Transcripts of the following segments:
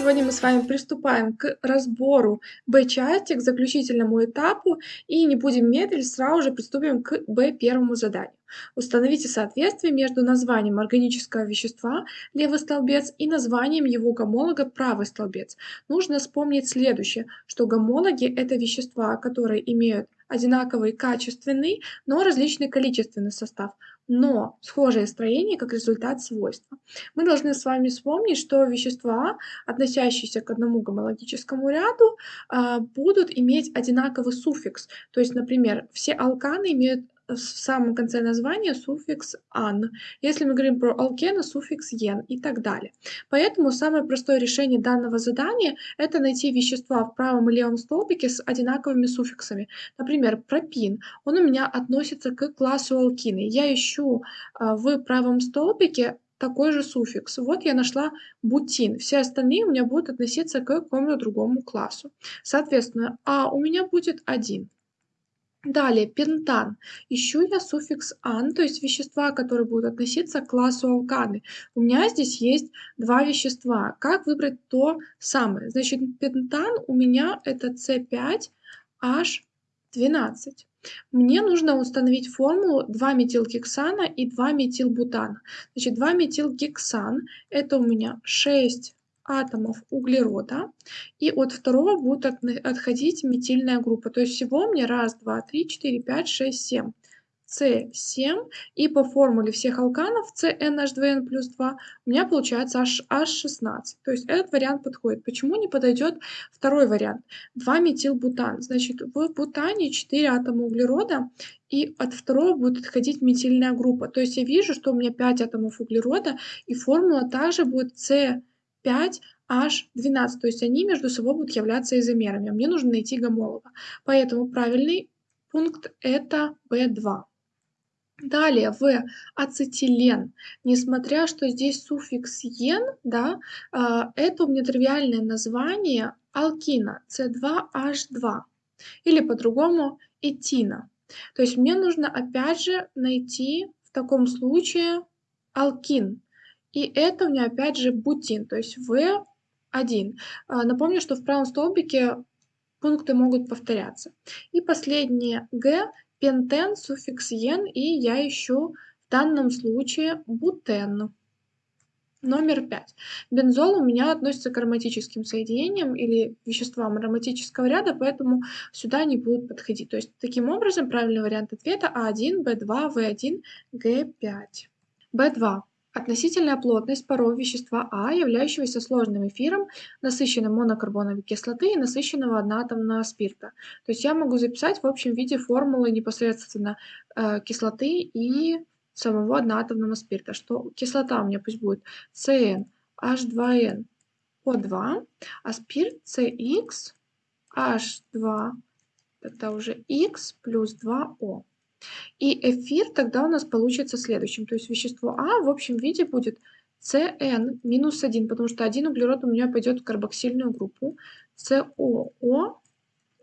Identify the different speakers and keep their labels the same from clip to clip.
Speaker 1: Сегодня мы с вами приступаем к разбору Б-части, к заключительному этапу, и не будем медлить, сразу же приступим к Б-первому заданию. Установите соответствие между названием органического вещества левый столбец и названием его гомолога правый столбец. Нужно вспомнить следующее, что гомологи – это вещества, которые имеют одинаковый качественный, но различный количественный состав но схожее строение как результат свойства. Мы должны с вами вспомнить, что вещества, относящиеся к одному гомологическому ряду, а, будут иметь одинаковый суффикс. То есть, например, все алканы имеют в самом конце названия суффикс «ан». Если мы говорим про алкены, суффикс «ен» и так далее. Поэтому самое простое решение данного задания – это найти вещества в правом и левом столбике с одинаковыми суффиксами. Например, пропин. Он у меня относится к классу алкины. Я ищу а, в правом столбике такой же суффикс. Вот я нашла бутин. Все остальные у меня будут относиться к какому-то другому классу. Соответственно, А у меня будет 1. Далее, пентан. Ищу я суффикс «ан», то есть вещества, которые будут относиться к классу алканы. У меня здесь есть два вещества. Как выбрать то самое? Значит, пентан у меня это С5H12. Мне нужно установить формулу 2-метилгексана и 2-метилбутана. Значит, 2-метилгексан это у меня 6 атомов углерода, и от второго будет отходить метильная группа. То есть всего мне раз, два, три, четыре, пять, шесть, семь. С7, и по формуле всех алканов CnH2n плюс 2 у меня получается H16. То есть этот вариант подходит. Почему не подойдет второй вариант? 2-метилбутан. Значит, в бутане 4 атома углерода, и от второго будет отходить метильная группа. То есть я вижу, что у меня 5 атомов углерода, и формула также будет С 5, H12, то есть они между собой будут являться изомерами. Мне нужно найти гомолога. Поэтому правильный пункт это B2. Далее, в ацетилен, несмотря что здесь суффикс «ен», да, а, это у меня тривиальное название алкина C2H2 или по-другому этина. То есть мне нужно опять же найти в таком случае алкин. И это у меня опять же бутин, то есть В1. А, напомню, что в правом столбике пункты могут повторяться. И последнее Г, пентен, суффикс ен, и я ищу в данном случае бутен. Номер 5. Бензол у меня относится к ароматическим соединениям или веществам ароматического ряда, поэтому сюда они будут подходить. То есть таким образом правильный вариант ответа А1, Б2, В1, Г5. Б2. Относительная плотность паров вещества А, являющегося сложным эфиром, насыщенным монокарбоновой кислоты и насыщенного одноатомного спирта. То есть я могу записать в общем виде формулы непосредственно э, кислоты и самого одноатомного спирта, что кислота у меня пусть будет CN H2N O2, а спирт CX H2, это уже X плюс 2O. И эфир тогда у нас получится следующим. То есть вещество А в общем виде будет CN минус 1, потому что один углерод у меня пойдет в карбоксильную группу. COO,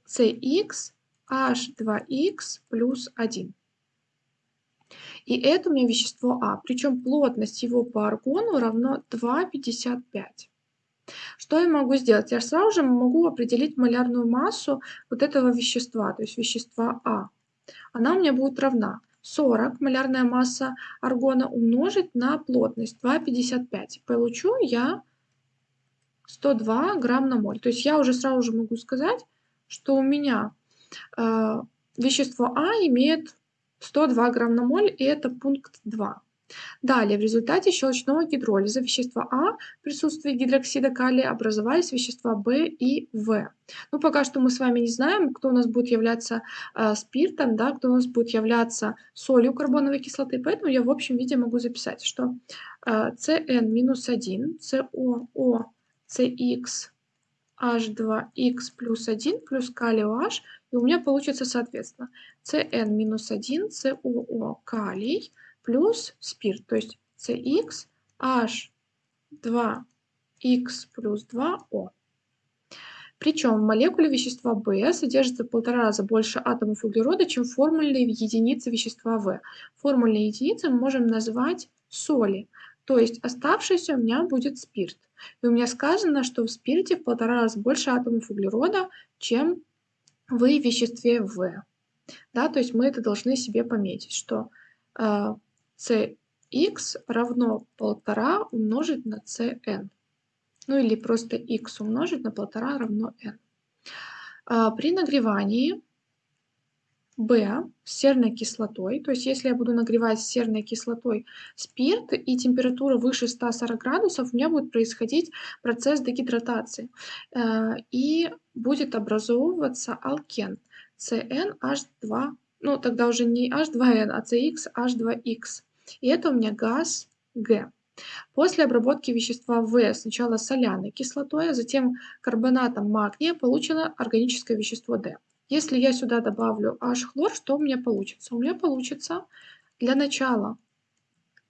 Speaker 1: CX, H2X плюс 1. И это у меня вещество А. Причем плотность его по аргону равно 2,55. Что я могу сделать? Я сразу же могу определить малярную массу вот этого вещества, то есть вещества А она у меня будет равна 40 малярная масса аргона умножить на плотность 2,55. Получу я 102 грамм на моль. То есть я уже сразу же могу сказать, что у меня э, вещество А имеет 102 грамм на моль, и это пункт 2. Далее, в результате щелочного гидролиза вещества А в присутствии гидроксида калия образовались вещества В и В. Ну, пока что мы с вами не знаем, кто у нас будет являться э, спиртом, да, кто у нас будет являться солью карбоновой кислоты, поэтому я в общем виде могу записать, что э, CN-1, COO, CX, H2X плюс 1 плюс калий OH, и у меня получится соответственно. CN-1, COO калий, плюс спирт, то есть CX H2X плюс 2O. Причем в молекуле вещества В содержится в полтора раза больше атомов углерода, чем формульные единицы вещества В. Формульные единицы мы можем назвать соли. То есть оставшийся у меня будет спирт. И у меня сказано, что в спирте в полтора раза больше атомов углерода, чем в веществе В. Да, то есть мы это должны себе пометить, что э, Cx равно полтора умножить на Cn. Ну или просто x умножить на полтора равно n. Э, при нагревании B серной кислотой, то есть если я буду нагревать серной кислотой спирт и температура выше 140 градусов, у меня будет происходить процесс дегидратации э, и будет образовываться алкен CnH2, ну тогда уже не H2N, а CxH2X. И это у меня газ Г. После обработки вещества В сначала соляной кислотой, а затем карбонатом магния получено органическое вещество D. Если я сюда добавлю H-хлор, что у меня получится? У меня получится для начала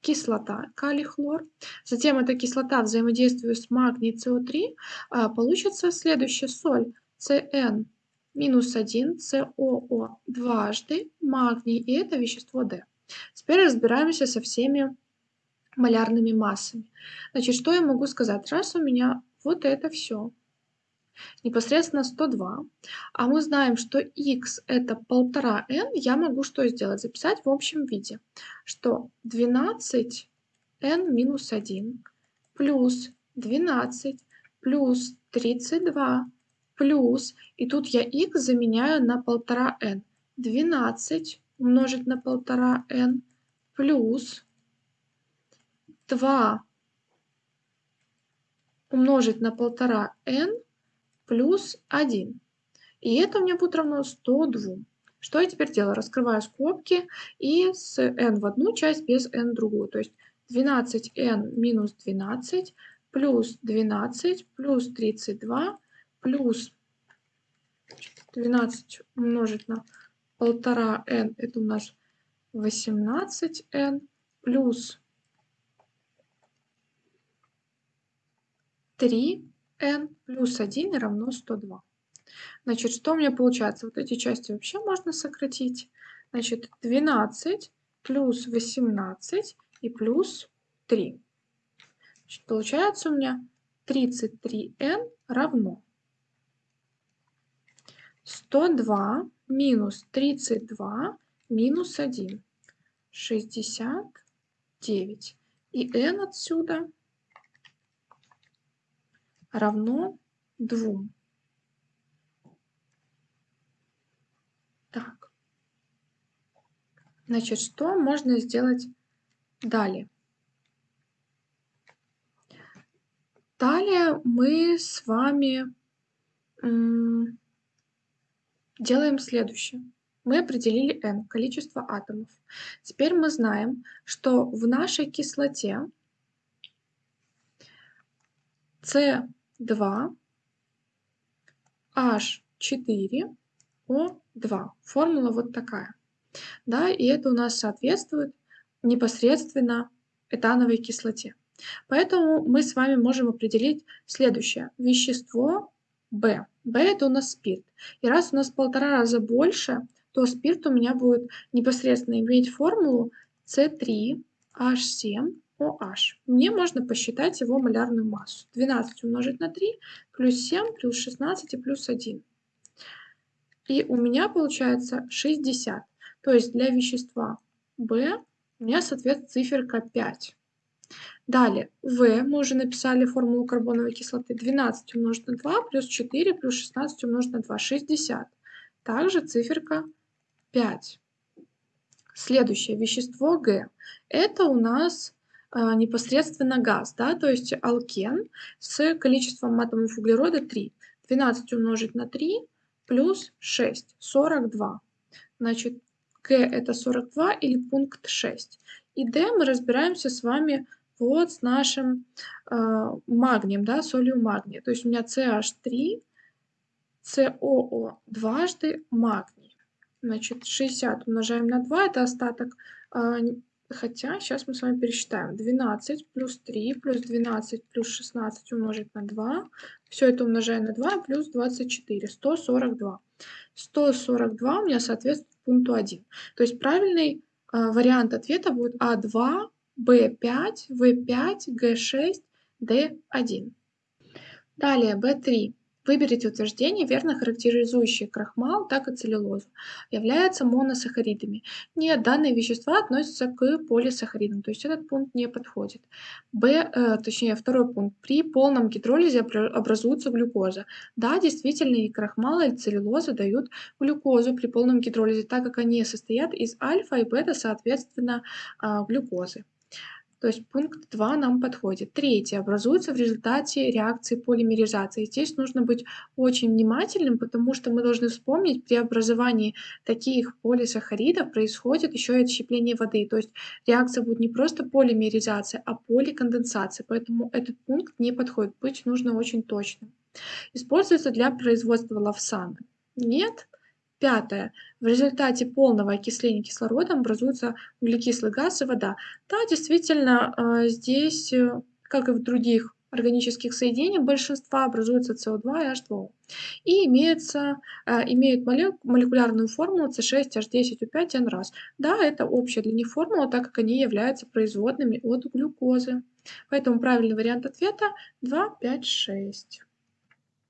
Speaker 1: кислота калий-хлор, затем эта кислота взаимодействует с магний СО3, а, получится следующая соль CN минус 1, СОО дважды, магний, и это вещество D. Теперь разбираемся со всеми малярными массами. Значит, что я могу сказать? Раз у меня вот это все непосредственно 102, а мы знаем, что x это 1,5n, я могу что сделать? Записать в общем виде, что 12n минус 1 плюс 12 плюс 32 плюс, и тут я x заменяю на 1,5n. 12 умножить на 1,5n плюс 2 умножить на 1,5n плюс 1. И это у меня будет равно 102. Что я теперь делаю? Раскрываю скобки и с n в одну часть без n в другую. То есть 12n минус 12 плюс 12 плюс 32 плюс 12 умножить на 1,5n, это у нас 18n плюс 3 n плюс 1 равно 102. Значит, что у меня получается? Вот эти части вообще можно сократить. Значит, 12 плюс 18 и плюс 3. Значит, получается у меня 33n равно 102 минус 32 минус 1. 69. И n отсюда равно 2. Так. Значит, что можно сделать далее? Далее мы с вами делаем следующее. Мы определили n, количество атомов. Теперь мы знаем, что в нашей кислоте С 2, H4, O2. Формула вот такая. Да, и это у нас соответствует непосредственно этановой кислоте. Поэтому мы с вами можем определить следующее. Вещество B. B это у нас спирт. И раз у нас в полтора раза больше, то спирт у меня будет непосредственно иметь формулу C3H7 OH. Мне можно посчитать его малярную массу. 12 умножить на 3 плюс 7 плюс 16 и плюс 1. И у меня получается 60. То есть для вещества B у меня соответствует циферка 5. Далее, В, мы уже написали формулу карбоновой кислоты. 12 умножить на 2 плюс 4 плюс 16 умножить на 2, 60. Также циферка 5. Следующее, вещество Г. Это у нас а, непосредственно газ, да, то есть алкен с количеством атомов углерода 3. 12 умножить на 3 плюс 6, 42. Значит, К это 42 или пункт 6. И Д мы разбираемся с вами вот с нашим э, магнием, да, солью магния. То есть у меня CH3, COO дважды магний. Значит, 60 умножаем на 2, это остаток э, Хотя, сейчас мы с вами пересчитаем. 12 плюс 3 плюс 12 плюс 16 умножить на 2. Все это умножаем на 2 плюс 24. 142. 142 у меня соответствует пункту 1. То есть правильный э, вариант ответа будет А2 В5, В5, Г6, Д1. Далее В3. Выберите утверждение, верно характеризующее крахмал, так и целлюлозу. Являются моносахаридами. Нет, данные вещества относятся к полисахаридам, то есть этот пункт не подходит. Б, э, точнее, второй пункт. При полном гидролизе образуется глюкоза. Да, действительно, и крахмал, и целлюлоза дают глюкозу при полном гидролизе, так как они состоят из альфа и бета, соответственно, э, глюкозы. То есть пункт 2 нам подходит. Третье. Образуется в результате реакции полимеризации. Здесь нужно быть очень внимательным, потому что мы должны вспомнить, при образовании таких полисахаридов происходит еще и отщепление воды. То есть реакция будет не просто полимеризация, а поликонденсация. Поэтому этот пункт не подходит. Быть нужно очень точным. Используется для производства лавсана. Нет. Пятое. В результате полного окисления кислородом образуется углекислый газ и вода. Да, действительно, а, здесь, э, как и в других органических соединениях, большинства образуется СО2 и H2O. И имеется, а, имеют молекулярную формулу C6H10O5N раз. Да, это общая для них формула, так как они являются производными от глюкозы. Поэтому правильный вариант ответа 2, 5, 6.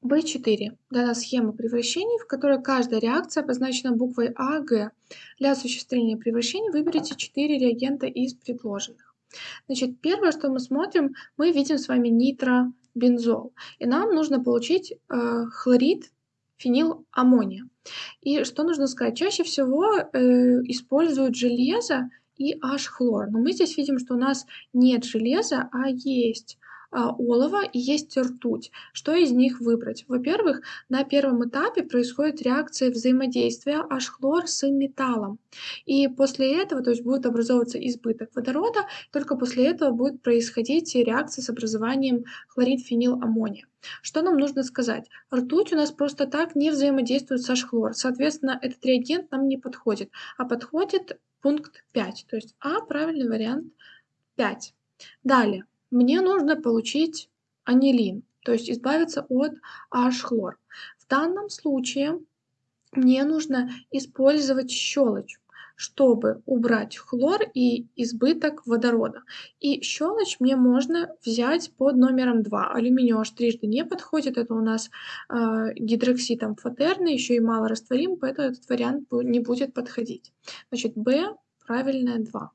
Speaker 1: В4 дана схема превращений, в которой каждая реакция обозначена буквой А, Г. Для осуществления превращений выберите 4 реагента из предложенных. Значит, первое, что мы смотрим, мы видим с вами нитробензол. И нам нужно получить э, хлорид фениламмония. И что нужно сказать? Чаще всего э, используют железо и H-хлор. Но мы здесь видим, что у нас нет железа, а есть олово и есть ртуть. Что из них выбрать? Во-первых, на первом этапе происходит реакция взаимодействия H-хлор с металлом. И после этого, то есть будет образовываться избыток водорода, только после этого будет происходить реакция с образованием хлорид-фениламмония. Что нам нужно сказать? Ртуть у нас просто так не взаимодействует с H-хлор. Соответственно, этот реагент нам не подходит, а подходит пункт 5. То есть А правильный вариант 5. Далее мне нужно получить анилин, то есть избавиться от H-хлор. В данном случае мне нужно использовать щелочь, чтобы убрать хлор и избыток водорода. И щелочь мне можно взять под номером 2. Алюминий аж трижды не подходит, это у нас э, гидроксид амфотерный, еще и мало растворим, поэтому этот вариант не будет подходить. Значит, B правильное 2.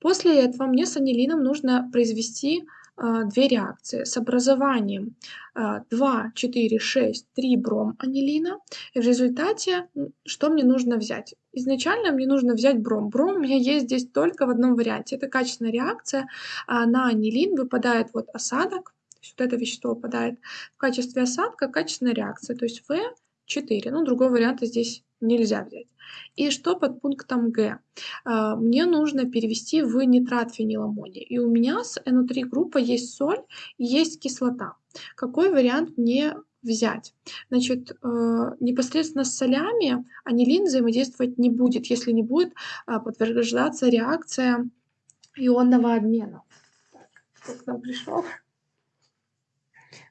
Speaker 1: После этого мне с анилином нужно произвести а, две реакции с образованием 2, 4, 6, 3 бром анилина. И в результате что мне нужно взять? Изначально мне нужно взять бром. Бром у меня есть здесь только в одном варианте. Это качественная реакция. А на анилин выпадает вот осадок. Вот это вещество выпадает в качестве осадка, качественная реакция. То есть В4. Ну, другого варианта здесь нельзя взять. И что под пунктом Г? А, мне нужно перевести в нитрат фениламония. И у меня с NO3 группа есть соль и есть кислота. Какой вариант мне взять? Значит, э, непосредственно с солями анилин взаимодействовать не будет, если не будет а, подтверждаться реакция ионного обмена. Так, кто к нам пришел?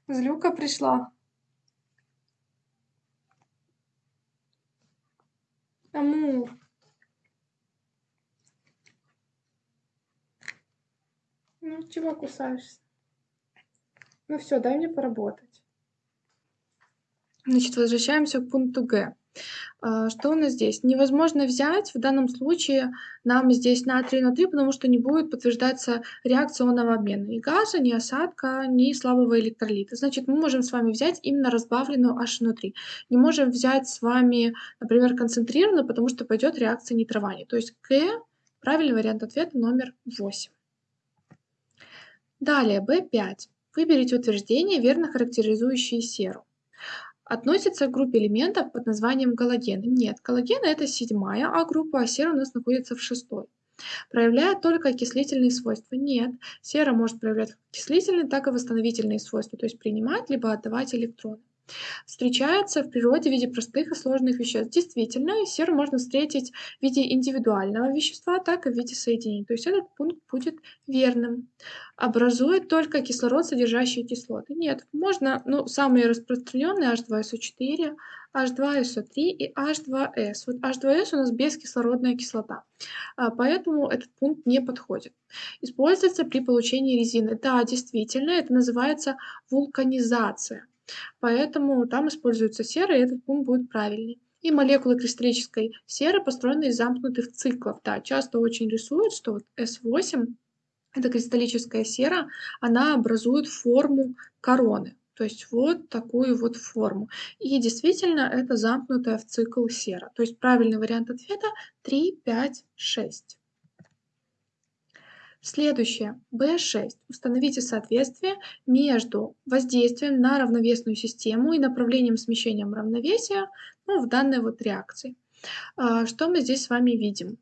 Speaker 1: Злюка пришла. Амур. Ну, чего кусаешься? Ну все, дай мне поработать. Значит, возвращаемся к пункту Г. А, что у нас здесь? Невозможно взять в данном случае нам здесь натрий натрий, потому что не будет подтверждаться реакционного обмена ни газа, ни осадка, ни слабого электролита. Значит, мы можем с вами взять именно разбавленную H внутри. Не можем взять с вами, например, концентрированную, потому что пойдет реакция нитрования. То есть К правильный вариант ответа номер 8. Далее, B5. Выберите утверждение, верно характеризующее серу относится к группе элементов под названием галоген. Нет, галоген это седьмая, а группа а сера у нас находится в шестой. Проявляет только окислительные свойства? Нет, сера может проявлять как окислительные, так и восстановительные свойства, то есть принимать либо отдавать электроны. Встречается в природе в виде простых и сложных веществ. Действительно, серу можно встретить в виде индивидуального вещества, так и в виде соединений. То есть этот пункт будет верным. Образует только кислород, содержащий кислоты. Нет, можно, ну, самые распространенные H2SO4, H2SO3 и H2S. Вот H2S у нас бескислородная кислота, а, поэтому этот пункт не подходит. Используется при получении резины. Да, действительно, это называется вулканизация. Поэтому там используется сера, и этот пункт будет правильный. И молекулы кристаллической серы построены из замкнутых циклов. Да, часто очень рисуют, что вот S8, это кристаллическая сера, она образует форму короны. То есть вот такую вот форму. И действительно это замкнутая в цикл сера. То есть правильный вариант ответа 3, 5, 6. Следующее. B6. Установите соответствие между воздействием на равновесную систему и направлением смещения равновесия ну, в данной вот реакции. А, что мы здесь с вами видим?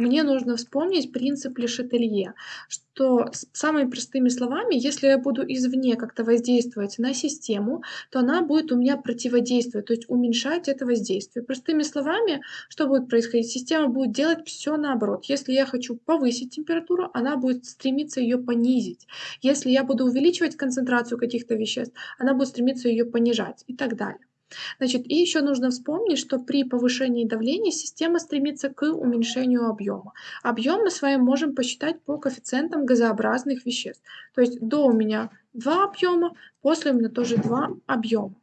Speaker 1: Мне нужно вспомнить принцип Лешетелье, что самыми простыми словами, если я буду извне как-то воздействовать на систему, то она будет у меня противодействовать, то есть уменьшать это воздействие. Простыми словами, что будет происходить? Система будет делать все наоборот. Если я хочу повысить температуру, она будет стремиться ее понизить. Если я буду увеличивать концентрацию каких-то веществ, она будет стремиться ее понижать и так далее. Значит, и еще нужно вспомнить, что при повышении давления система стремится к уменьшению объема. Объем мы с вами можем посчитать по коэффициентам газообразных веществ. То есть до у меня два объема, после у меня тоже два объема.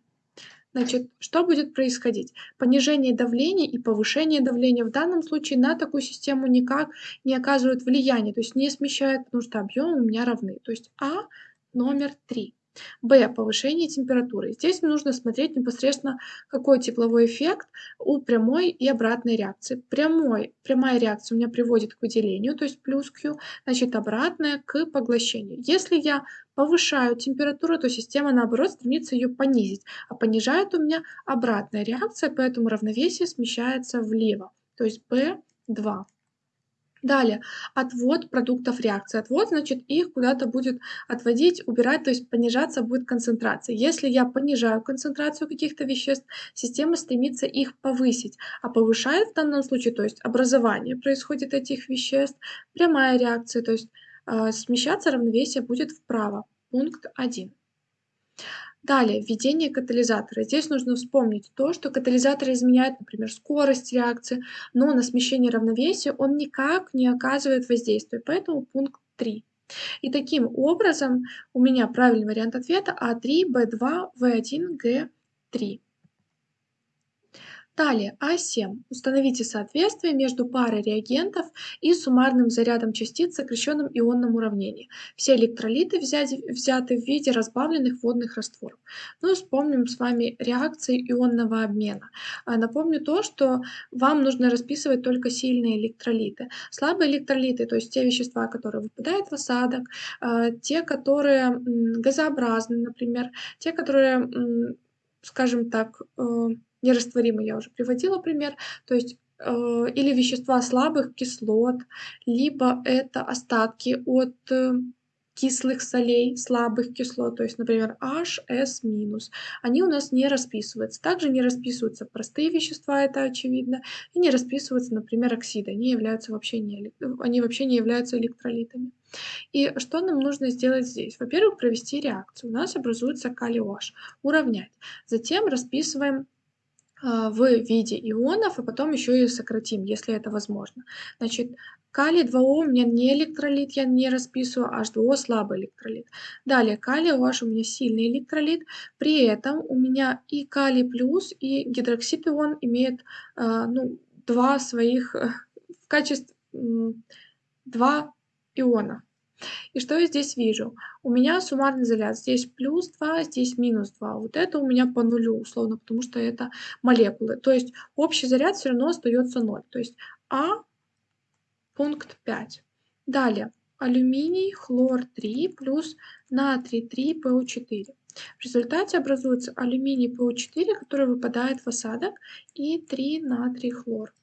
Speaker 1: Значит, что будет происходить? Понижение давления и повышение давления в данном случае на такую систему никак не оказывают влияния, то есть не смещают, потому что объемы у меня равны. То есть А номер 3. Б. Повышение температуры. Здесь нужно смотреть непосредственно, какой тепловой эффект у прямой и обратной реакции. Прямой, прямая реакция у меня приводит к выделению, то есть плюс Q, значит обратная к поглощению. Если я повышаю температуру, то система наоборот стремится ее понизить, а понижает у меня обратная реакция, поэтому равновесие смещается влево, то есть B2. Далее, отвод продуктов реакции. Отвод, значит, их куда-то будет отводить, убирать, то есть понижаться будет концентрация. Если я понижаю концентрацию каких-то веществ, система стремится их повысить, а повышает в данном случае, то есть образование происходит этих веществ, прямая реакция, то есть э, смещаться равновесие будет вправо. Пункт 1. Далее, введение катализатора. Здесь нужно вспомнить то, что катализатор изменяет, например, скорость реакции, но на смещение равновесия он никак не оказывает воздействия, поэтому пункт 3. И таким образом у меня правильный вариант ответа А3, Б2, В1, Г3. Далее, А7. Установите соответствие между парой реагентов и суммарным зарядом частиц в сокращенном ионном уравнении. Все электролиты взяты, взяты в виде разбавленных водных растворов. Ну, вспомним с вами реакции ионного обмена. А, напомню то, что вам нужно расписывать только сильные электролиты. Слабые электролиты, то есть те вещества, которые выпадают в осадок, а, те, которые газообразны, например, те, которые, скажем так, нерастворимый, я уже приводила пример, то есть э, или вещества слабых кислот, либо это остатки от э, кислых солей, слабых кислот, то есть, например, HS-, они у нас не расписываются. Также не расписываются простые вещества, это очевидно, и не расписываются, например, оксиды, они, являются вообще не, они вообще не являются электролитами. И что нам нужно сделать здесь? Во-первых, провести реакцию. У нас образуется калий OH. Уравнять. Затем расписываем в виде ионов, а потом еще и сократим, если это возможно. Значит, калий 2О у меня не электролит, я не расписываю, H2O слабый электролит. Далее, калий OH у меня сильный электролит, при этом у меня и калий плюс, и гидроксид ион имеют а, ну, два своих э, в качестве два иона. И что я здесь вижу? У меня суммарный заряд. Здесь плюс 2, здесь минус 2. Вот это у меня по нулю, условно, потому что это молекулы. То есть общий заряд все равно остается 0. То есть А пункт 5. Далее. Алюминий, хлор 3 плюс натрий 3, ПО4. В результате образуется алюминий ПО4, который выпадает в осадок, и 3 натрий хлор.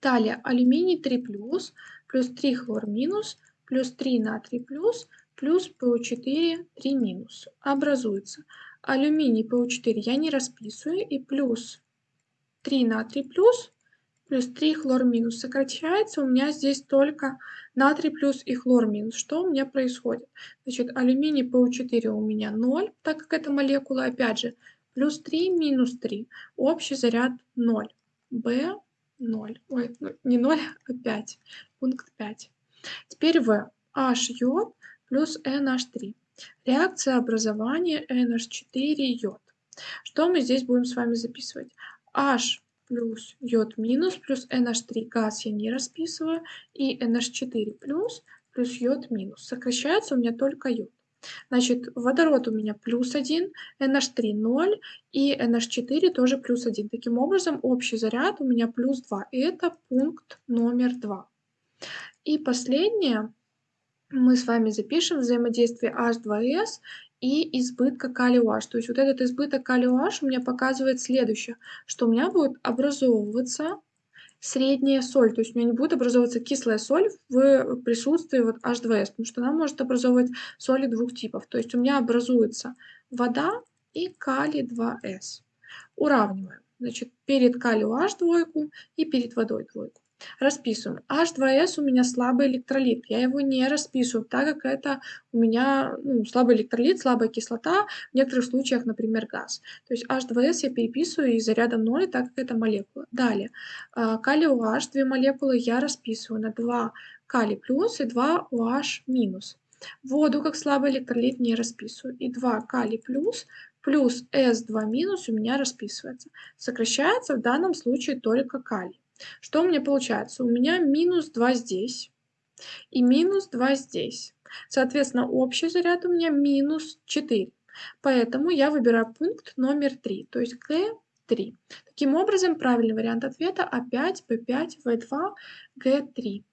Speaker 1: Далее алюминий 3 плюс, плюс 3 хлор минус, плюс 3 натрий плюс, плюс ПО4 3 минус. Образуется алюминий ПУ4 я не расписываю, и плюс 3 натрий плюс, плюс 3 хлор минус. Сокращается у меня здесь только натрий плюс и хлор минус. Что у меня происходит? Значит, алюминий ПУ4 у меня 0, так как это молекула, опять же, плюс 3 минус 3. Общий заряд 0. В 0. Ой, ну, не 0, а 5. Пункт 5. Теперь В. H йод плюс NH3. Реакция образования NH4 йод. Что мы здесь будем с вами записывать? H плюс йод минус плюс NH3 газ я не расписываю. И NH4 плюс плюс йод минус. Сокращается у меня только йод. Значит, водород у меня плюс 1, NH3 0 и NH4 тоже плюс 1. Таким образом, общий заряд у меня плюс 2. И это пункт номер 2. И последнее, мы с вами запишем взаимодействие H2S и избытка калия OH. То есть вот этот избыток калия OH у меня показывает следующее, что у меня будет образовываться средняя соль, то есть у меня не будет образовываться кислая соль в присутствии вот H2S, потому что она может образовывать соли двух типов. То есть у меня образуется вода и калий 2С. Уравниваем. Значит, перед калию H двойку и перед водой двойку. Расписываем. H2S у меня слабый электролит. Я его не расписываю, так как это у меня ну, слабый электролит, слабая кислота, в некоторых случаях, например, газ. То есть H2S я переписываю из заряда 0, так как это молекула. Далее. А, калий OH, две молекулы я расписываю на 2 калий плюс и 2 OH минус. Воду как слабый электролит не расписываю. И 2 калий плюс плюс S2 минус у меня расписывается. Сокращается в данном случае только калий. Что у меня получается? У меня минус 2 здесь и минус 2 здесь. Соответственно, общий заряд у меня минус 4. Поэтому я выбираю пункт номер 3, то есть Г3. Таким образом, правильный вариант ответа А5, Б5, В2, Г3.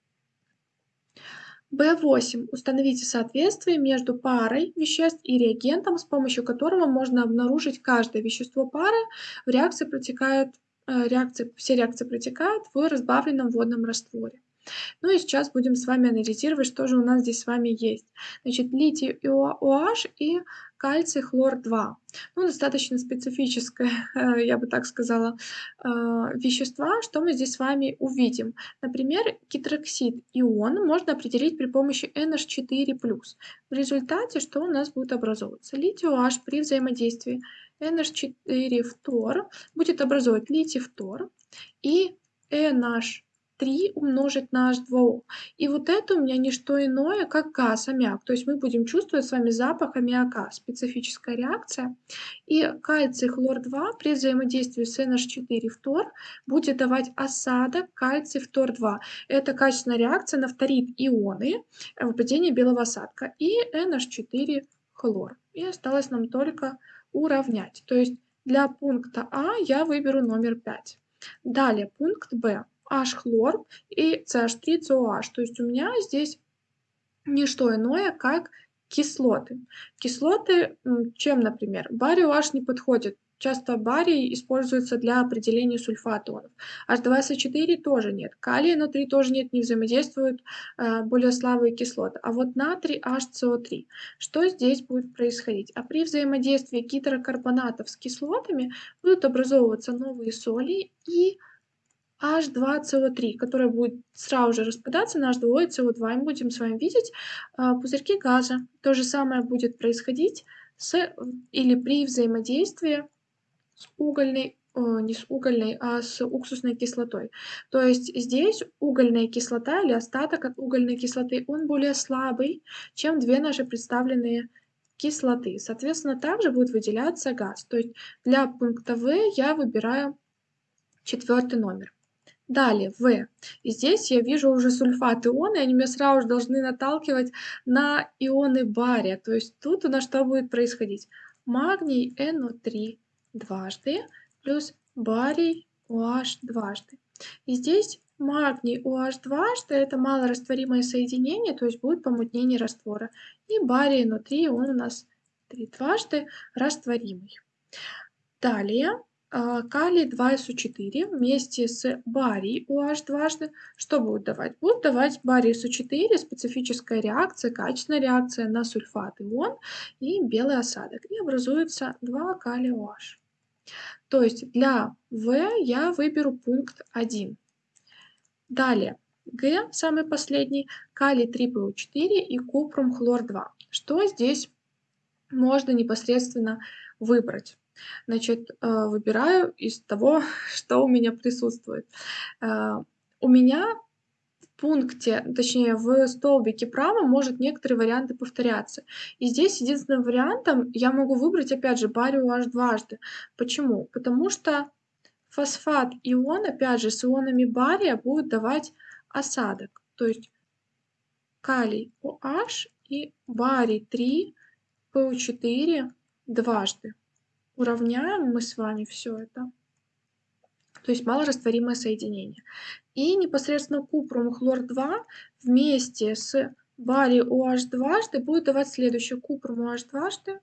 Speaker 1: B8. Установите соответствие между парой веществ и реагентом, с помощью которого можно обнаружить каждое вещество пары. В реакции протекают Э, реакции, все реакции протекают в разбавленном водном растворе. Ну и сейчас будем с вами анализировать, что же у нас здесь с вами есть. Значит, литий OH и кальций хлор-2. Ну, достаточно специфическое, э, я бы так сказала, э, вещества. Что мы здесь с вами увидим? Например, гидроксид ион можно определить при помощи NH4+. В результате что у нас будет образовываться? Литий OH при взаимодействии NH4 фтор будет образовывать литий фтор и NH3 умножить на H2O. И вот это у меня не что иное, как газ, аммиак. То есть мы будем чувствовать с вами запах аммиака, специфическая реакция. И кальций хлор-2 при взаимодействии с NH4 фтор будет давать осадок кальций фтор-2. Это качественная реакция на фторид ионы, выпадение белого осадка и NH4 хлор. И осталось нам только уравнять. То есть для пункта А я выберу номер 5. Далее пункт Б. H-хлор и CH3COH. То есть у меня здесь не что иное, как кислоты. Кислоты, чем, например, барий OH не подходит. Часто барий используется для определения сульфатонов. H2SO4 тоже нет. Калия натрий тоже нет, не взаимодействуют э, более слабые кислоты. А вот натрий HCO3. Что здесь будет происходить? А при взаимодействии гидрокарбонатов с кислотами будут образовываться новые соли и H2CO3, которая будет сразу же распадаться на H2O и CO2. И будем с вами видеть э, пузырьки газа. То же самое будет происходить с или при взаимодействии с угольной, не с угольной, а с уксусной кислотой. То есть здесь угольная кислота или остаток от угольной кислоты, он более слабый, чем две наши представленные кислоты. Соответственно, также будет выделяться газ. То есть для пункта В я выбираю четвертый номер. Далее, В. И здесь я вижу уже сульфат ионы, они меня сразу же должны наталкивать на ионы бария. То есть тут у нас что будет происходить? Магний NO3 дважды плюс барий OH дважды. И здесь магний OH дважды это малорастворимое соединение, то есть будет помутнение раствора. И барий внутри он у нас три дважды растворимый. Далее а, калий 2СО4 вместе с барий OH дважды, что будет давать? Будет давать барий СО4, специфическая реакция, качественная реакция на сульфат ион и белый осадок. И образуется 2 калия OH. То есть для В я выберу пункт 1. Далее, Г, самый последний, калий 3ПО4 и купрум хлор 2. Что здесь можно непосредственно выбрать? Значит, э, выбираю из того, что у меня присутствует. Э, у меня пункте, точнее в столбике право может некоторые варианты повторяться. И здесь единственным вариантом я могу выбрать, опять же, барию аж дважды. Почему? Потому что фосфат ион, опять же, с ионами бария будет давать осадок. То есть калий OH и барий 3 PO4 дважды уравняем мы с вами все это. То есть малорастворимое соединение. И непосредственно купрум хлор-2 вместе с барий OH дважды будет давать следующее. Купрум OH дважды,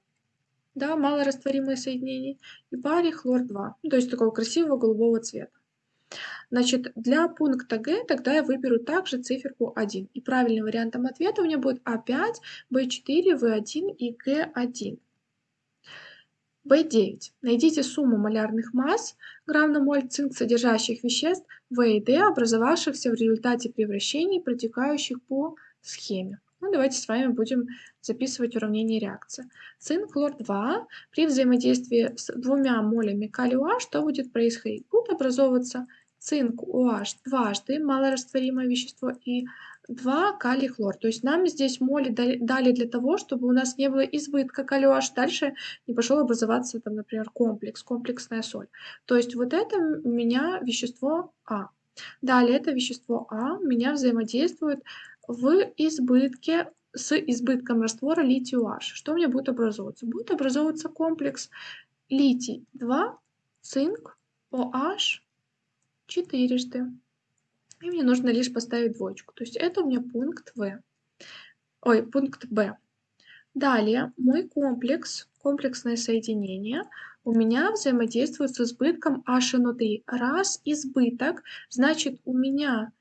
Speaker 1: да, малорастворимое соединение, и барий хлор-2. Ну, то есть такого красивого голубого цвета. Значит, для пункта Г тогда я выберу также циферку 1. И правильным вариантом ответа у меня будет А5, В4, В1 и Г1. В9. Найдите сумму малярных масс грамм на моль цинк содержащих веществ В и Д, образовавшихся в результате превращений, протекающих по схеме. Ну, давайте с вами будем записывать уравнение реакции. Цинк хлор-2 при взаимодействии с двумя молями калия что будет происходить? Будет образовываться цинк OH дважды, малорастворимое вещество, и 2 калий хлор. То есть нам здесь моли дали для того, чтобы у нас не было избытка калия OH, дальше не пошел образоваться, там, например, комплекс, комплексная соль. То есть вот это у меня вещество А. Далее это вещество А у меня взаимодействует в избытке с избытком раствора литий OH. Что у меня будет образовываться? Будет образовываться комплекс литий 2, цинк, OH четырежды. И мне нужно лишь поставить двоечку. То есть это у меня пункт В. Ой, пункт Б. Далее мой комплекс, комплексное соединение, у меня взаимодействует с избытком HNO3. Раз избыток, значит у меня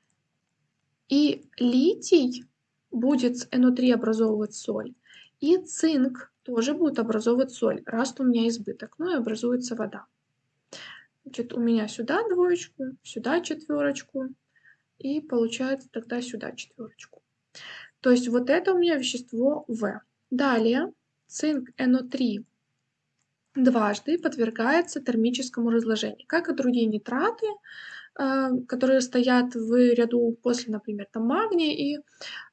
Speaker 1: и литий будет с NO3 образовывать соль, и цинк тоже будет образовывать соль, раз у меня избыток, ну и образуется вода. Значит, у меня сюда двоечку, сюда четверочку, и получается тогда сюда четверочку. То есть вот это у меня вещество В. Далее цинк НО3 дважды подвергается термическому разложению, как и другие нитраты, а, которые стоят в ряду после, например, там магния и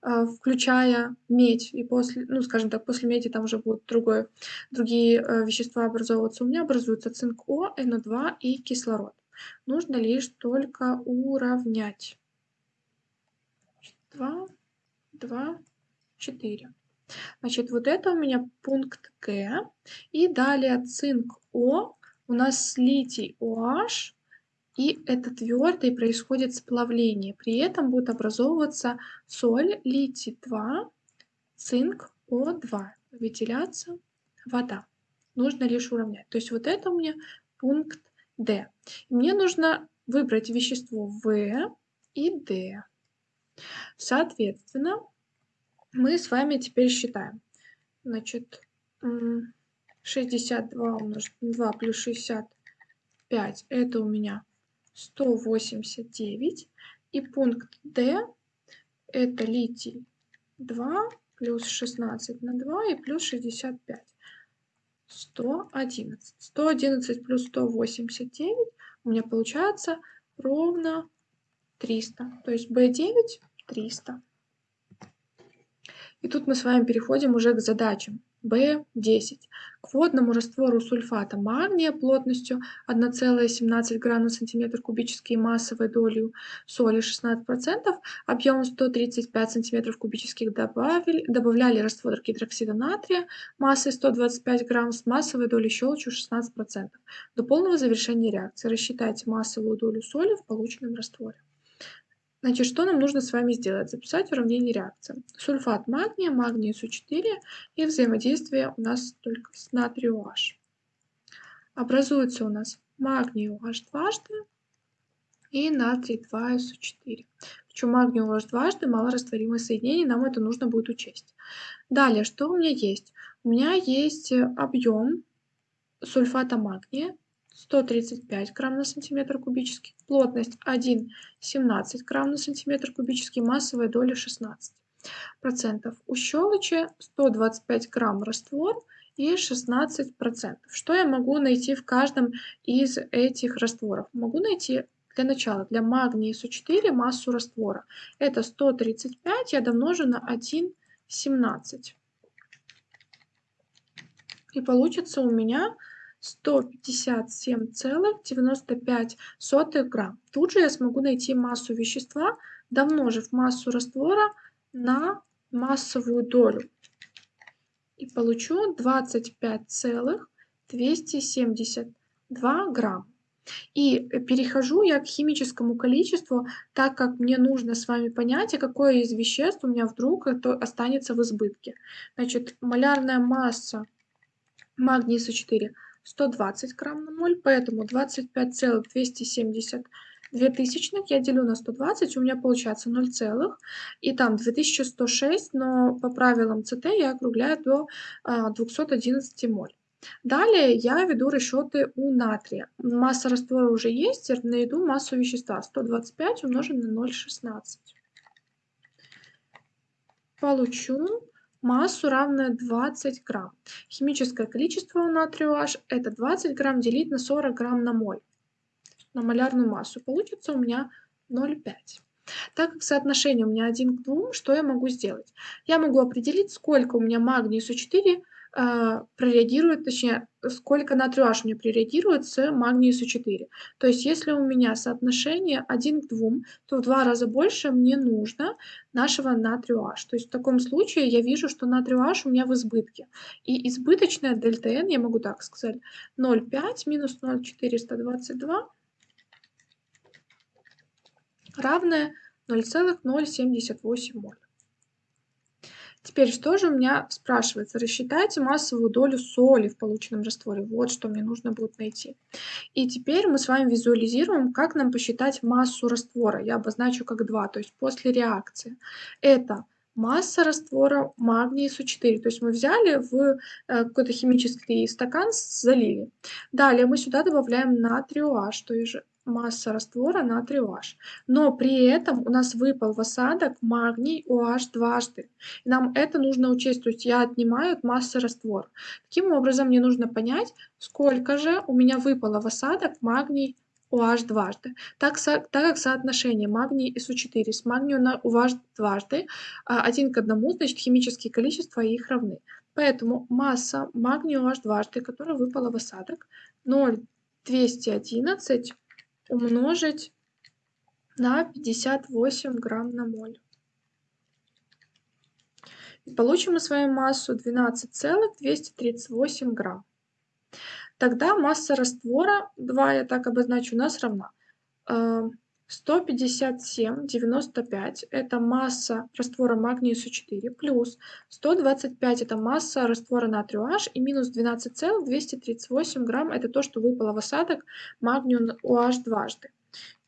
Speaker 1: а, включая медь, и после, ну, скажем так, после меди там уже будут другое, другие а, вещества образовываться. У меня образуется цинк О, НО2 и кислород. Нужно лишь только уравнять. 2, 2, 4. Значит, вот это у меня пункт Г. И далее цинк О, у нас литий OH, и это твердый происходит сплавление. При этом будет образовываться соль литий-2, цинк О2, выделяться вода. Нужно лишь уравнять. То есть вот это у меня пункт D. мне нужно выбрать вещество В и D. Соответственно, мы с вами теперь считаем. Значит, 62 умножить на 2 плюс 65 это у меня 189. И пункт D это литий 2 плюс 16 на 2 и плюс 65. 111. 111 плюс 189 у меня получается ровно 300. То есть B9 300. И тут мы с вами переходим уже к задачам. B10. К водному раствору сульфата магния плотностью 1,17 грамм на сантиметр кубический массовой долей соли 16%, объемом 135 сантиметров кубических добавили, добавляли раствор гидроксида натрия массой 125 грамм с массовой долей щелочью 16%. До полного завершения реакции рассчитайте массовую долю соли в полученном растворе. Значит, что нам нужно с вами сделать? Записать уравнение реакции. Сульфат магния, магний СО4 и взаимодействие у нас только с натрием OH. Образуется у нас магний OH дважды и натрий 2СО4. Причем магний OH дважды малорастворимое соединение, нам это нужно будет учесть. Далее, что у меня есть? У меня есть объем сульфата магния 135 грамм на сантиметр кубический, плотность 1,17 грамм на сантиметр кубический, массовая доля 16 процентов. У щелочи 125 грамм раствор и 16 процентов. Что я могу найти в каждом из этих растворов? Могу найти для начала для магния СО4 массу раствора. Это 135 я домножу на 1,17. И получится у меня 157,95 грамм. Тут же я смогу найти массу вещества, домножив массу раствора на массовую долю. И получу 25,272 грамм. И перехожу я к химическому количеству, так как мне нужно с вами понять, а какое из веществ у меня вдруг останется в избытке. Значит, малярная масса магния СО4 120 грамм на моль, поэтому 25,272 тысячных я делю на 120, у меня получается 0, и там 2106, но по правилам ЦТ я округляю до 211 а, моль. Далее я веду расчеты у натрия. Масса раствора уже есть, найду массу вещества 125 умножить на 0,16. Получу массу равная 20 грамм. Химическое количество у натрия H это 20 грамм делить на 40 грамм на моль, на малярную массу. Получится у меня 0,5. Так как соотношение у меня 1 к 2, что я могу сделать? Я могу определить, сколько у меня магний СО4 э, прореагирует, точнее, сколько натрий H у меня прореагирует с магнием СО4. То есть, если у меня соотношение 1 к 2, то в два раза больше мне нужно нашего натрия. То есть, в таком случае я вижу, что натрия у меня в избытке. И избыточная дельта N, я могу так сказать, 0,5 минус 0,422 равное 0,078 моль. Теперь, что же у меня спрашивается? Рассчитайте массовую долю соли в полученном растворе. Вот что мне нужно будет найти. И теперь мы с вами визуализируем, как нам посчитать массу раствора. Я обозначу как 2, то есть после реакции. Это масса раствора магния СО4. То есть мы взяли в э, какой-то химический стакан, залили. Далее мы сюда добавляем натрий OH, то есть масса раствора натрий OH. Но при этом у нас выпал в осадок магний OH дважды. И нам это нужно учесть, то есть я отнимаю от массы раствора. Таким образом, мне нужно понять, сколько же у меня выпало в осадок магний OH дважды. Так, так как соотношение магний и СО4 с магнием на OH дважды а, один к одному, значит химические количества их равны. Поэтому масса магния OH дважды, которая выпала в осадок, 0,211 умножить на 58 грамм на моль. И получим мы с вами массу 12,238 грамм. Тогда масса раствора, 2 я так обозначу, у нас равна 157,95 это масса раствора магния СО4 плюс 125 это масса раствора натрия OH и минус 12,238 грамм это то, что выпало в осадок магнию OH дважды.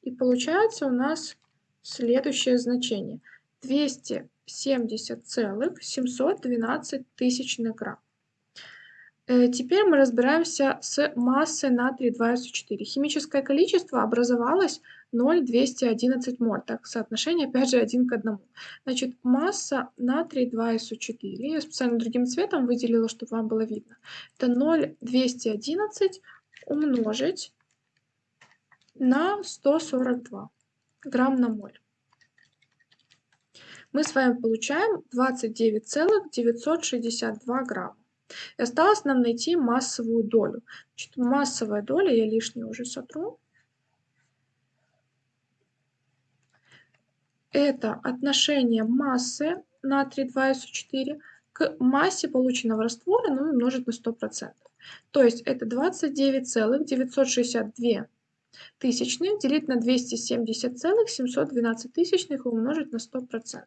Speaker 1: И получается у нас следующее значение. 270,712 тысячных грамм. Э, теперь мы разбираемся с массой натрия 2СО4. Химическое количество образовалось 0,211 моль. Так, соотношение опять же 1 к 1. Значит, масса натрия 2СО4. Я специально другим цветом выделила, чтобы вам было видно. Это 0,211 умножить на 142 грамм на моль. Мы с вами получаем 29,962 грамма. И осталось нам найти массовую долю. Значит, массовая доля, я лишнее уже сотру. Это отношение массы натрий 2СО4 к массе полученного раствора, ну умножить на 100%. То есть это 29,962 тысячных делить на 270,712 тысячных умножить на 100%.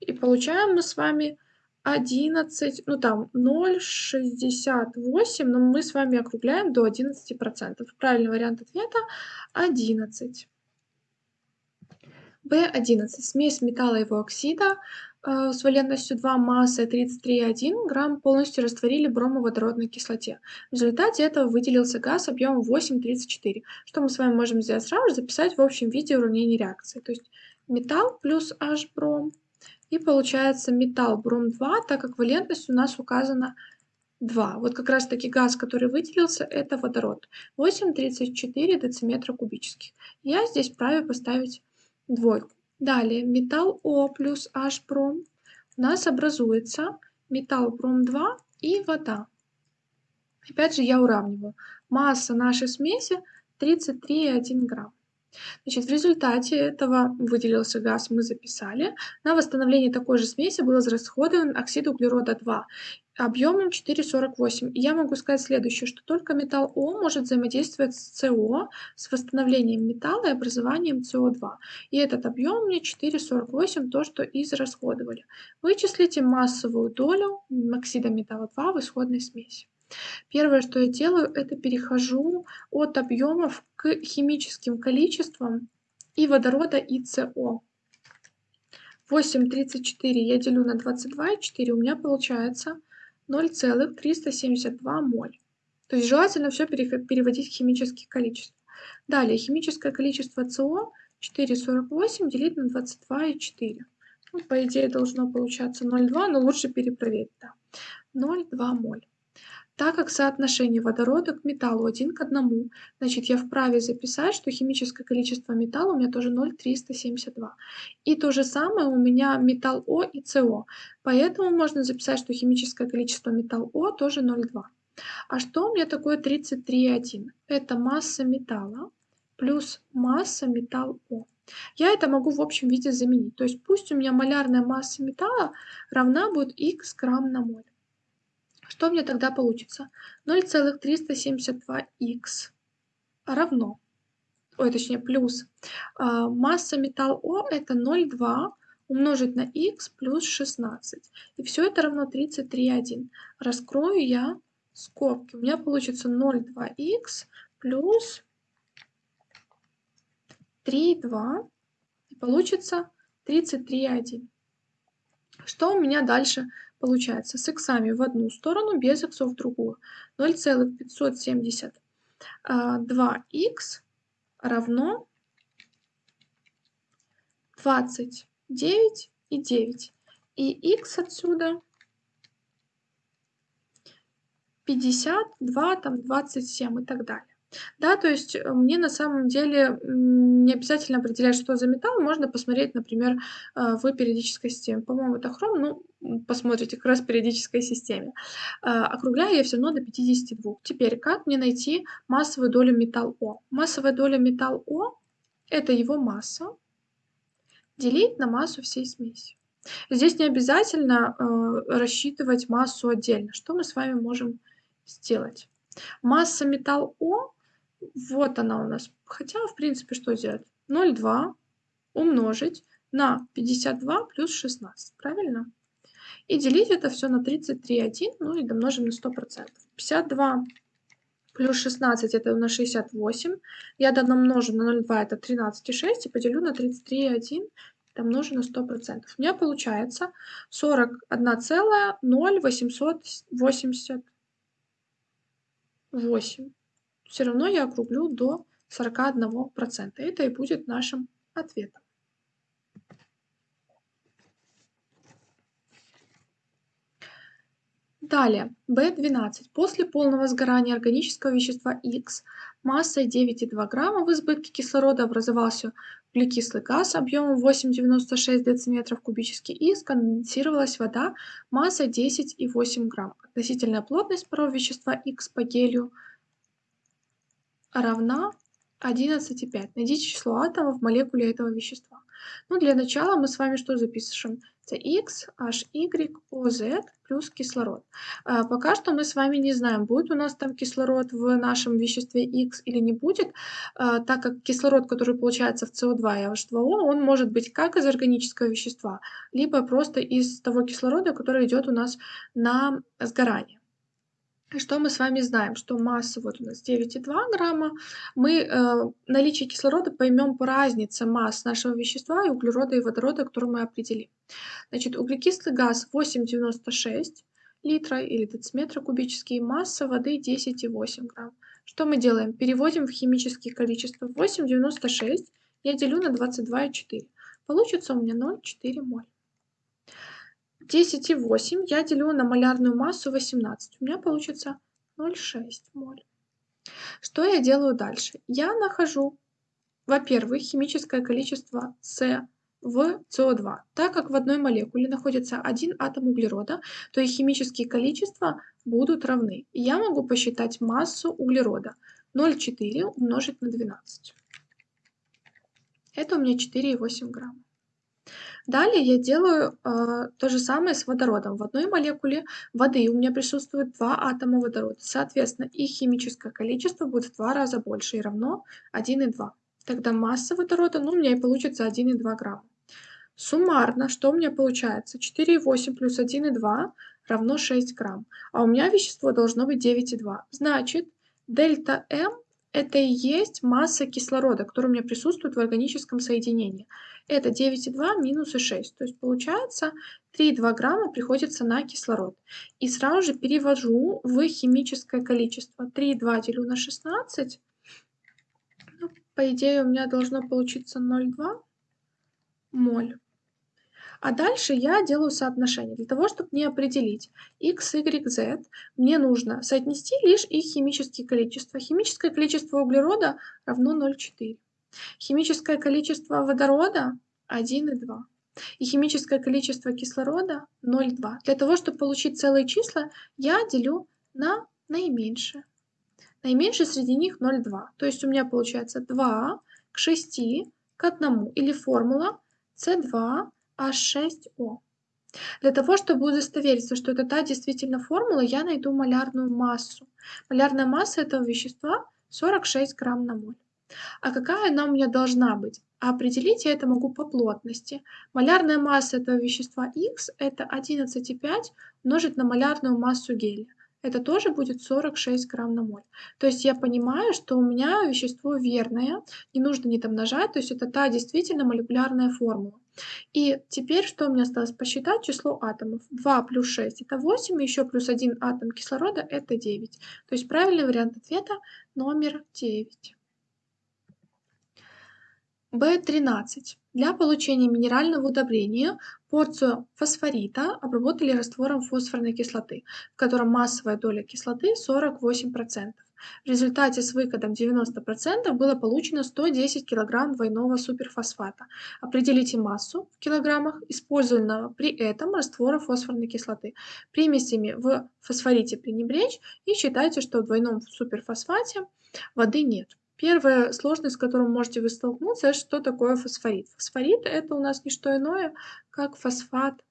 Speaker 1: И получаем мы с вами 11, ну там 0,68, но мы с вами округляем до 11%. Правильный вариант ответа 11. В11. Смесь металла и его оксида э, с валентностью 2 массой 33,1 грамм полностью растворили бромоводородной кислоте. В результате этого выделился газ объемом 8,34. Что мы с вами можем сделать сразу? Записать в общем виде уравнение реакции. То есть металл плюс H-бром и получается металл бром-2, так как валентность у нас указана 2. Вот как раз таки газ, который выделился, это водород. 8,34 дециметра кубических. Я здесь вправе поставить двойку. Далее металл О плюс H бром. У нас образуется металл бром-2 и вода. Опять же я уравниваю. Масса нашей смеси 33,1 грамм. Значит, в результате этого выделился газ, мы записали. На восстановление такой же смеси был израсходован оксид углерода 2 объемом 4,48. И я могу сказать следующее, что только металл О может взаимодействовать с СО с восстановлением металла и образованием СО2. И этот объем мне 4,48, то, что израсходовали. Вычислите массовую долю оксида металла 2 в исходной смеси. Первое, что я делаю, это перехожу от объемов к химическим количествам и водорода, и СО. 8,34 я делю на 22,4, у меня получается 0,372 моль. То есть желательно все переводить в химические количества. Далее, химическое количество СО 4,48 делить на 22,4. Ну, по идее должно получаться 0,2, но лучше перепроверить. Да. 0,2 моль. Так как соотношение водорода к металлу один к одному, значит я вправе записать, что химическое количество металла у меня тоже 0,372. И то же самое у меня металл О и СО. Поэтому можно записать, что химическое количество металл О тоже 0,2. А что у меня такое 33,1? Это масса металла плюс масса металл О. Я это могу в общем виде заменить. То есть пусть у меня малярная масса металла равна будет х грамм на моль. Что мне тогда получится? 0,372х равно, ой, точнее плюс, а, масса металл О это 0,2 умножить на х плюс 16. И все это равно 33,1. Раскрою я скобки. У меня получится 0,2х плюс 3,2. И получится 33,1. Что у меня дальше Получается, с иксами в одну сторону, без иксов в другую. 0,572х равно 29 и 9. И х отсюда 52, там 27 и так далее. Да, то есть э, мне на самом деле не обязательно определять, что за металл. Можно посмотреть, например, э, в периодической системе. По-моему, это хром, ну, посмотрите как раз в периодической системе. Э, округляю я все равно до 52. Теперь, как мне найти массовую долю металл О? Массовая доля металл О – это его масса делить на массу всей смеси. Здесь не обязательно э, рассчитывать массу отдельно. Что мы с вами можем сделать? Масса металл О вот она у нас. Хотя, в принципе, что сделать? 0,2 умножить на 52 плюс 16. Правильно? И делить это все на 33,1, ну и домножим на 100%. 52 плюс 16 это у нас 68. Я домножу на 0,2 это 13,6 и поделю на 33,1 домножу на 100%. У меня получается 41,08 все равно я округлю до 41%. Это и будет нашим ответом. Далее, B12. После полного сгорания органического вещества X массой 9,2 грамма в избытке кислорода образовался углекислый газ объемом 8,96 дециметров кубических и сконденсировалась вода массой 10,8 грамм. Относительная плотность парового вещества X по гелию равна 11,5. Найдите число атомов в молекуле этого вещества. Ну, для начала мы с вами что запишем? Это X, HY, OZ плюс кислород. А, пока что мы с вами не знаем, будет у нас там кислород в нашем веществе X или не будет, а, так как кислород, который получается в CO2 и H2O, он может быть как из органического вещества, либо просто из того кислорода, который идет у нас на сгорание. Что мы с вами знаем? Что масса вот у нас 9,2 грамма. Мы э, наличие кислорода поймем по разнице масс нашего вещества и углерода и водорода, который мы определим. Значит, углекислый газ 8,96 литра или дециметра кубический, масса воды 10,8 грамм. Что мы делаем? Переводим в химические количества. 8,96 я делю на 22,4. Получится у меня 0,4 моль. 10,8 я делю на малярную массу 18. У меня получится 0,6 моль. Что я делаю дальше? Я нахожу, во-первых, химическое количество С в СО2. Так как в одной молекуле находится один атом углерода, то их химические количества будут равны. И я могу посчитать массу углерода. 0,4 умножить на 12. Это у меня 4,8 грамма. Далее я делаю э, то же самое с водородом. В одной молекуле воды у меня присутствует два атома водорода. Соответственно, их химическое количество будет в два раза больше и равно 1,2. Тогда масса водорода, ну, у меня и получится 1,2 грамма. Суммарно, что у меня получается? 4,8 плюс 1,2 равно 6 грамм. А у меня вещество должно быть 9,2. Значит, дельта М это и есть масса кислорода, которая у меня присутствует в органическом соединении. Это 9,2 минус 6. То есть получается 3,2 грамма приходится на кислород. И сразу же перевожу в химическое количество. 3,2 делю на 16. Ну, по идее у меня должно получиться 0,2 моль. А дальше я делаю соотношение. Для того, чтобы не определить x, y, z, мне нужно соотнести лишь их химические количества. Химическое количество углерода равно 0,4. Химическое количество водорода 1,2. И химическое количество кислорода 0,2. Для того, чтобы получить целые числа, я делю на наименьшее. Наименьшее среди них 0,2. То есть у меня получается 2 к 6 к 1. Или формула C2 H6O. Для того, чтобы удостовериться, что это та действительно формула, я найду малярную массу. Малярная масса этого вещества 46 грамм на моль. А какая она у меня должна быть? А определить я это могу по плотности. Малярная масса этого вещества X это 11,5 умножить на малярную массу гелия. Это тоже будет 46 грамм на моль. То есть я понимаю, что у меня вещество верное, не нужно не там нажать, то есть это та действительно молекулярная формула. И теперь что мне осталось посчитать? Число атомов. 2 плюс 6 это 8, еще плюс 1 атом кислорода это 9. То есть правильный вариант ответа номер 9. B13. Для получения минерального удобрения порцию фосфорита обработали раствором фосфорной кислоты, в котором массовая доля кислоты 48%. В результате с выкидом 90% было получено 110 кг двойного суперфосфата. Определите массу в килограммах использованного при этом раствора фосфорной кислоты. Примесями в фосфорите пренебречь и считайте, что в двойном суперфосфате воды нет. Первая сложность, с которой можете вы столкнуться, что такое фосфорит. Фосфорит это у нас не что иное, как фосфат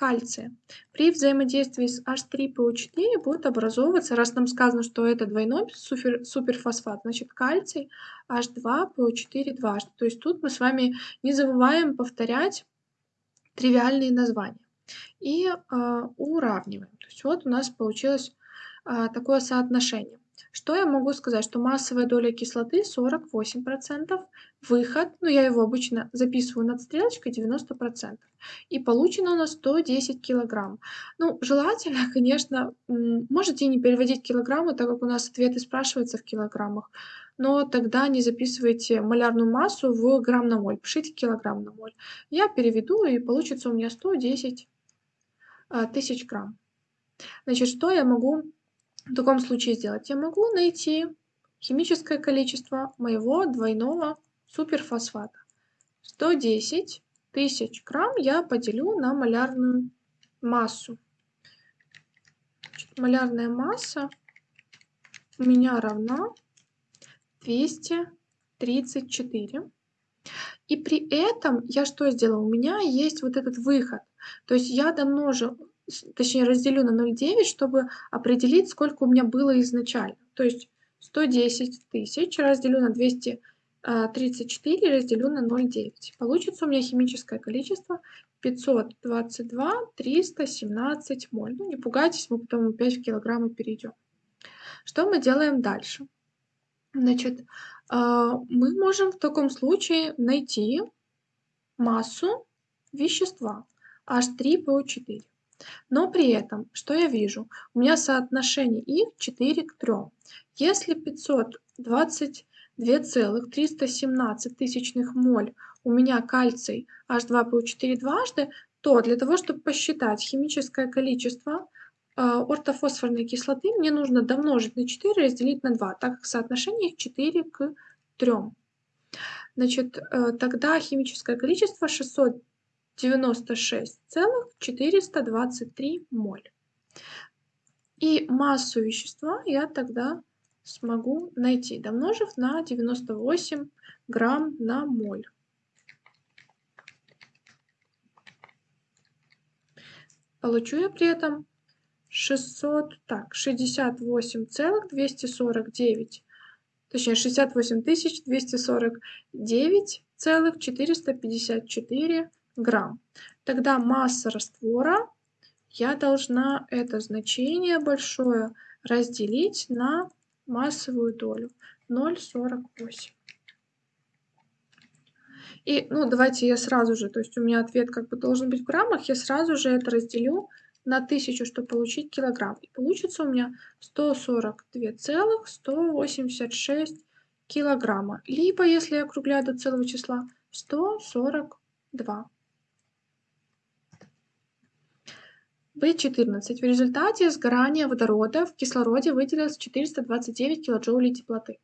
Speaker 1: кальция. При взаимодействии с H3PO4 будет образовываться, раз нам сказано, что это двойной супер, суперфосфат, значит кальций H2PO4 дважды. То есть тут мы с вами не забываем повторять тривиальные названия. И э, уравниваем. То есть вот у нас получилось э, такое соотношение. Что я могу сказать? Что массовая доля кислоты 48%, выход, ну я его обычно записываю над стрелочкой 90%. И получено у нас 110 килограмм. Ну, желательно, конечно, можете не переводить килограммы, так как у нас ответы спрашиваются в килограммах, но тогда не записывайте малярную массу в грамм на моль, пишите килограмм на моль. Я переведу, и получится у меня 110 а, тысяч грамм. Значит, что я могу в таком случае сделать? Я могу найти химическое количество моего двойного суперфосфата. 110 тысяч грамм я поделю на малярную массу. Значит, малярная масса у меня равна 200 34. И при этом я что сделала? У меня есть вот этот выход. То есть я домножу, точнее разделю на 0,9, чтобы определить, сколько у меня было изначально. То есть 110 тысяч разделю на 234 разделю на 0,9. Получится у меня химическое количество 522 317 моль. Ну, не пугайтесь, мы потом опять в килограммы перейдем. Что мы делаем дальше? Значит, а, мы можем в таком случае найти массу вещества H3PO4. Но при этом, что я вижу? У меня соотношение их 4 к 3. Если 522,317 тысячных моль у меня кальций H2PO4 дважды, то для того, чтобы посчитать химическое количество а, ортофосфорной кислоты, мне нужно домножить на 4 и разделить на 2, так как соотношение их 4 к 3. Значит, э, тогда химическое количество 696,423 моль. И массу вещества я тогда смогу найти, домножив на 98 грамм на моль. Получу я при этом 600, так, 68,249, точнее 68 249,454 грамм. Тогда масса раствора, я должна это значение большое разделить на массовую долю 0,48. И, ну, давайте я сразу же, то есть у меня ответ как бы должен быть в граммах, я сразу же это разделю на 1000, чтобы получить килограмм. И получится у меня 142,186 килограмма. Либо, если я округляю до целого числа, 142. В14. В результате сгорания водорода в кислороде выделилось 429 килоджоулей теплоты.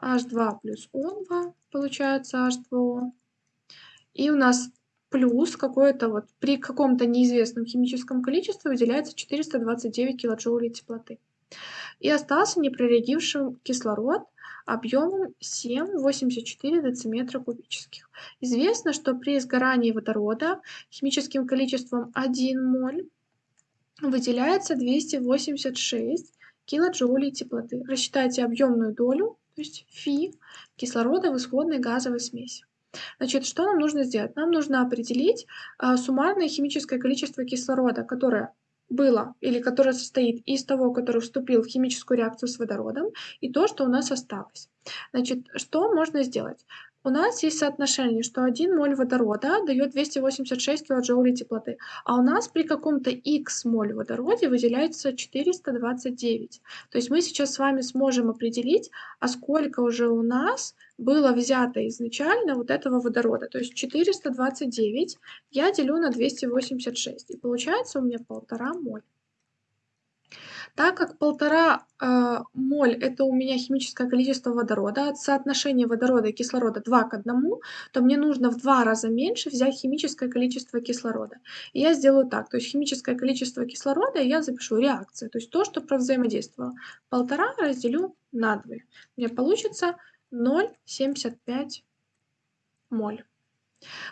Speaker 1: H2 плюс O2 получается H2O. И у нас плюс какое-то вот при каком-то неизвестном химическом количестве выделяется 429 килоджоулей теплоты. И остался непрореагившим кислород объемом 7,84 дециметра кубических. Известно, что при сгорании водорода химическим количеством 1 моль выделяется 286 килоджоулей теплоты. Рассчитайте объемную долю, то есть фи кислорода в исходной газовой смеси. Значит, что нам нужно сделать? Нам нужно определить а, суммарное химическое количество кислорода, которое было или которое состоит из того, который вступил в химическую реакцию с водородом, и то, что у нас осталось. Значит, что можно сделать? У нас есть соотношение, что 1 моль водорода дает 286 килоджоулей теплоты, а у нас при каком-то x моль водороде выделяется 429. То есть мы сейчас с вами сможем определить, а сколько уже у нас было взято изначально вот этого водорода. То есть 429 я делю на 286, и получается у меня полтора моль. Так как полтора э, моль это у меня химическое количество водорода, от соотношения водорода и кислорода 2 к 1, то мне нужно в два раза меньше взять химическое количество кислорода. И я сделаю так, то есть химическое количество кислорода я запишу реакция, то есть то, что провзаимодействовало. Полтора разделю на 2. Мне получится 0,75 моль.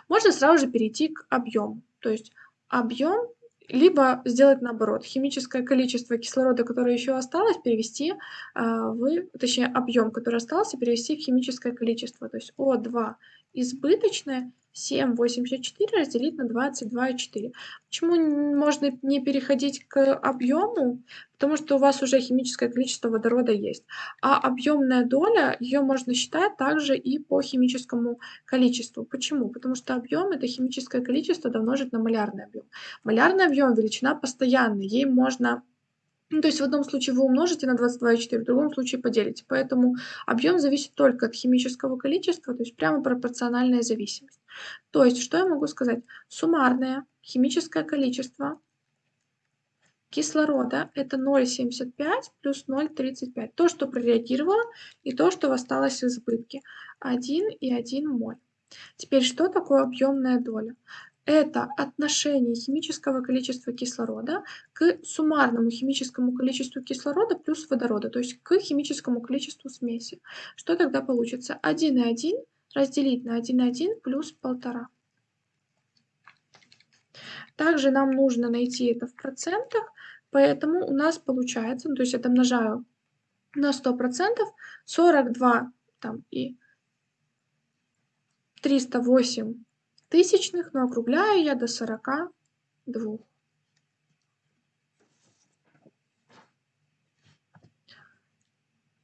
Speaker 1: Можно сразу же перейти к объему. То есть объем либо сделать наоборот, химическое количество кислорода, которое еще осталось, перевести а, в, точнее, объем, который остался, перевести в химическое количество. То есть О2 избыточное 7,84 разделить на 22,4. Почему можно не переходить к объему? Потому что у вас уже химическое количество водорода есть. А объемная доля, ее можно считать также и по химическому количеству. Почему? Потому что объем это химическое количество домножить на малярный объем. Малярный объем величина постоянная, ей можно ну, то есть в одном случае вы умножите на 22,4, в другом случае поделите. Поэтому объем зависит только от химического количества, то есть прямо пропорциональная зависимость. То есть, что я могу сказать? Суммарное химическое количество кислорода это 0,75 плюс 0,35. То, что прореагировало, и то, что осталось в избытке. 1 и 1 моль. Теперь, что такое объемная доля? Это отношение химического количества кислорода к суммарному химическому количеству кислорода плюс водорода, то есть к химическому количеству смеси. Что тогда получится? 1,1 разделить на 1,1 плюс 1,5. Также нам нужно найти это в процентах, поэтому у нас получается, ну, то есть я домножаю на 100%, 42 там, и 308 тысячных, но округляю я до 42.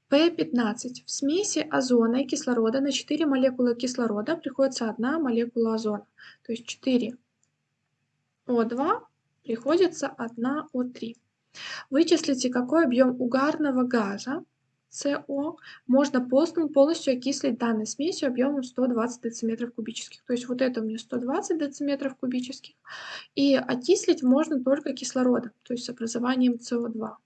Speaker 1: P15. В смеси озона и кислорода на 4 молекулы кислорода приходится одна молекула озона. То есть 4 О2 приходится 1 О3. Вычислите, какой объем угарного газа СО можно полностью окислить данной смесью объемом 120 дециметров кубических. То есть вот это у меня 120 дециметров кубических. И окислить можно только кислородом, то есть с образованием СО2.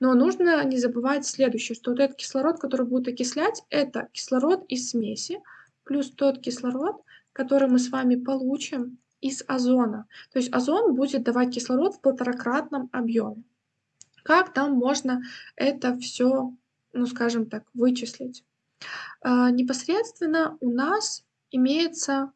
Speaker 1: Но нужно не забывать следующее, что вот этот кислород, который будет окислять, это кислород из смеси плюс тот кислород, который мы с вами получим из озона. То есть озон будет давать кислород в полторакратном объеме. Как там можно это все, ну скажем так, вычислить? А, непосредственно у нас имеется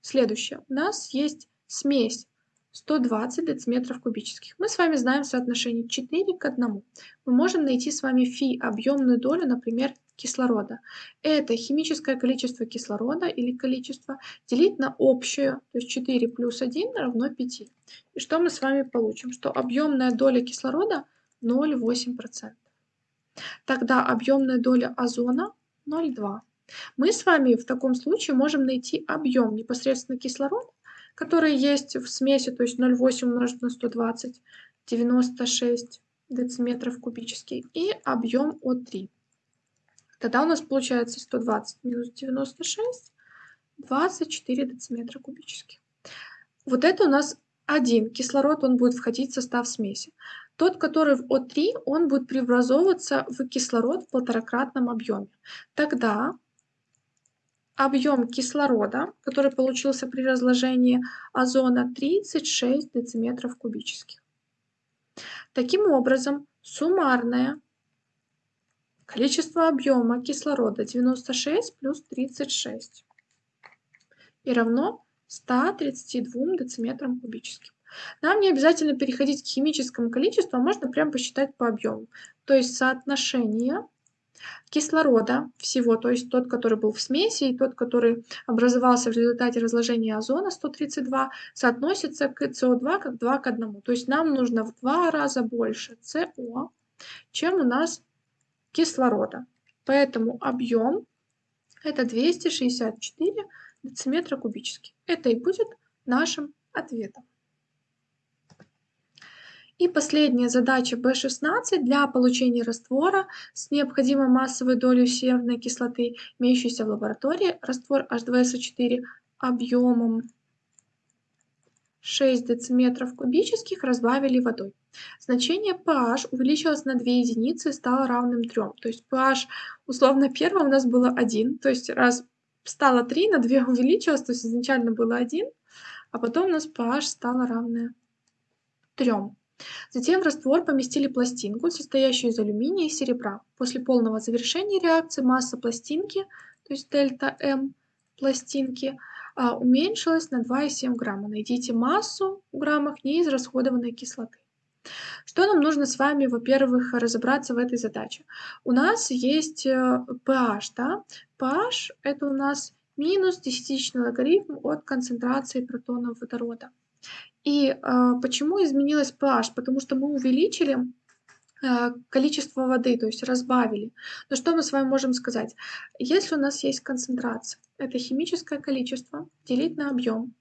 Speaker 1: следующее. У нас есть смесь 120 дециметров кубических. Мы с вами знаем соотношение 4 к 1. Мы можем найти с вами фи, объемную долю, например, кислорода. Это химическое количество кислорода или количество делить на общее, то есть 4 плюс 1 равно 5. И что мы с вами получим? Что объемная доля кислорода 0,8%. Тогда объемная доля озона 0,2. Мы с вами в таком случае можем найти объем непосредственно кислорода, который есть в смеси, то есть 0,8 умножить на 120, 96 дециметров кубических, и объем О3. Тогда у нас получается 120 минус 96, 24 дециметра кубических. Вот это у нас один кислород, он будет входить в состав смеси. Тот, который в О3, он будет преобразовываться в кислород в полторакратном объеме. Тогда объем кислорода, который получился при разложении озона 36 дециметров кубических. Таким образом, суммарное количество объема кислорода 96 плюс 36 и равно 132 дециметрам кубическим. Нам не обязательно переходить к химическому количеству, а можно прям посчитать по объему. То есть соотношение кислорода всего, то есть тот, который был в смеси, и тот, который образовался в результате разложения озона 132, соотносится к СО2 как 2 к 1. То есть нам нужно в два раза больше СО, чем у нас кислорода. Поэтому объем это 264 дециметра кубических. Это и будет нашим ответом. И последняя задача B16 для получения раствора с необходимой массовой долей серной кислоты, имеющейся в лаборатории. Раствор H2SO4 объемом 6 дециметров кубических разбавили водой. Значение pH увеличилось на 2 единицы и стало равным 3. То есть pH условно первым у нас было 1, то есть раз стало 3, на 2 увеличилось, то есть изначально было 1, а потом у нас pH стало равное 3. Затем в раствор поместили пластинку, состоящую из алюминия и серебра. После полного завершения реакции масса пластинки, то есть дельта М пластинки, а, уменьшилась на 2,7 грамма. Найдите массу в граммах неизрасходованной кислоты. Что нам нужно с вами, во-первых, разобраться в этой задаче? У нас есть pH, э, да? pH это у нас минус десятичный логарифм от концентрации протонов водорода. И а, почему изменилось pH? Потому что мы увеличили а, количество воды, то есть разбавили. Но что мы с вами можем сказать? Если у нас есть концентрация, это химическое количество делить на объем.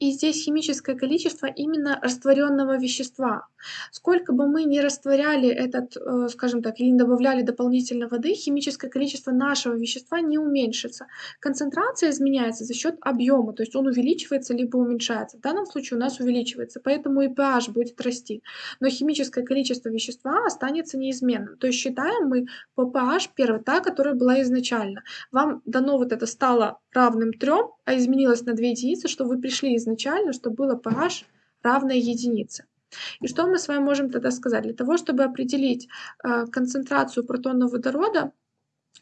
Speaker 1: И здесь химическое количество именно растворенного вещества. Сколько бы мы ни растворяли этот, э, скажем так, или не добавляли дополнительно воды, химическое количество нашего вещества не уменьшится. Концентрация изменяется за счет объема, то есть он увеличивается либо уменьшается. В данном случае у нас увеличивается, поэтому и pH будет расти. Но химическое количество вещества останется неизменным. То есть считаем мы по pH первая, та, которая была изначально. Вам дано вот это стало равным 3, а изменилось на 2 единицы, что вы пришли изначально, чтобы было pH равное единице. И что мы с вами можем тогда сказать? Для того, чтобы определить э, концентрацию протонов водорода,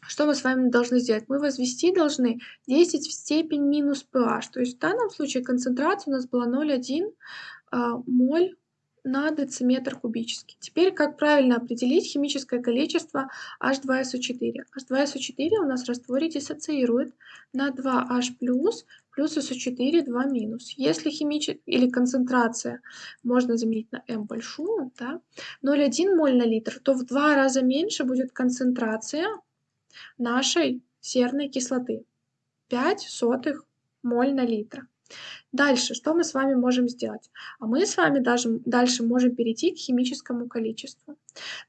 Speaker 1: что мы с вами должны сделать? Мы возвести должны 10 в степень минус pH. То есть в данном случае концентрация у нас была 0,1 э, моль на дециметр кубический. Теперь как правильно определить химическое количество H2SO4? H2SO4 у нас в растворе диссоциирует на 2H+, плюс SO4 2 минус. Если химическая или концентрация можно заменить на m большую, да, 0,1 моль на литр, то в два раза меньше будет концентрация нашей серной кислоты. 5 сотых моль на литр. Дальше, что мы с вами можем сделать? А мы с вами даже, дальше можем перейти к химическому количеству.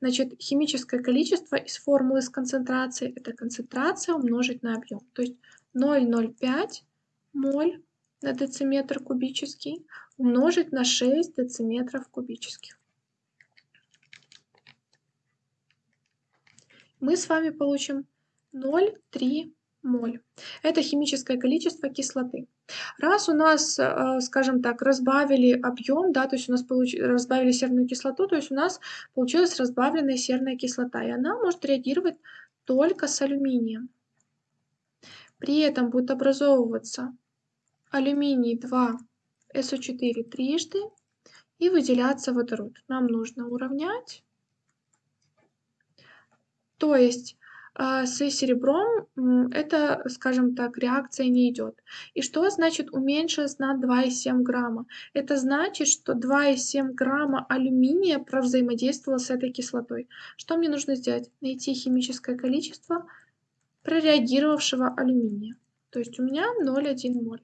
Speaker 1: Значит, химическое количество из формулы с концентрацией – это концентрация умножить на объем. То есть 0,05 моль на дециметр кубический умножить на 6 дециметров кубических. Мы с вами получим 0,3 моль. Это химическое количество кислоты. Раз у нас, э, скажем так, разбавили объем, да, то есть у нас получ... разбавили серную кислоту, то есть у нас получилась разбавленная серная кислота, и она может реагировать только с алюминием. При этом будет образовываться алюминий 2 SO4 трижды и выделяться водород. Нам нужно уравнять. То есть а, с серебром это, скажем так, реакция не идет. И что значит уменьшилось на 2,7 грамма? Это значит, что 2,7 грамма алюминия провзаимодействовало с этой кислотой. Что мне нужно сделать? Найти химическое количество прореагировавшего алюминия. То есть у меня 0,1 моль.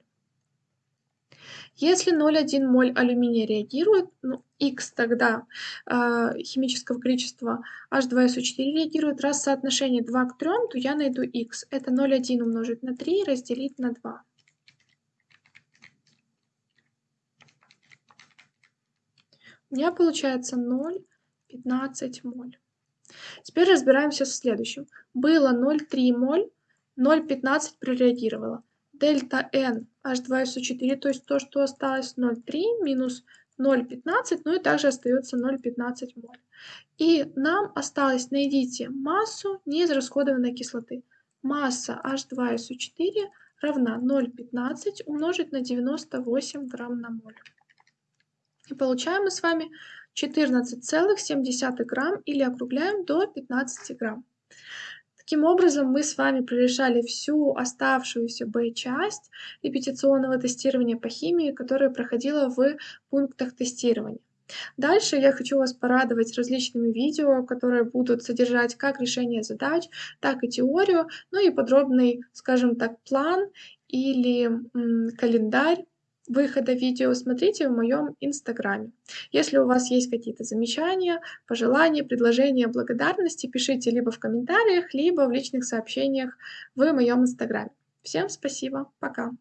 Speaker 1: Если 0,1 моль алюминия реагирует, ну, X тогда э, химического количества H2SO4 реагирует, раз соотношение 2 к 3, то я найду X. Это 0,1 умножить на 3 разделить на 2. У меня получается 0,15 моль. Теперь разбираемся с следующим. Было 0,3 моль, 0,15 прореагировало дельта n H2SO4, то есть то, что осталось 0,3 минус 0,15, ну и также остается 0,15 моль. И нам осталось, найдите массу неизрасходованной кислоты. Масса H2SO4 равна 0,15 умножить на 98 грамм на моль. И получаем мы с вами 14,7 грамм или округляем до 15 грамм. Таким образом, мы с вами прорешали всю оставшуюся Б-часть репетиционного тестирования по химии, которая проходила в пунктах тестирования. Дальше я хочу вас порадовать различными видео, которые будут содержать как решение задач, так и теорию, ну и подробный, скажем так, план или календарь выхода видео смотрите в моем инстаграме. Если у вас есть какие-то замечания, пожелания, предложения, благодарности, пишите либо в комментариях, либо в личных сообщениях в моем инстаграме. Всем спасибо, пока!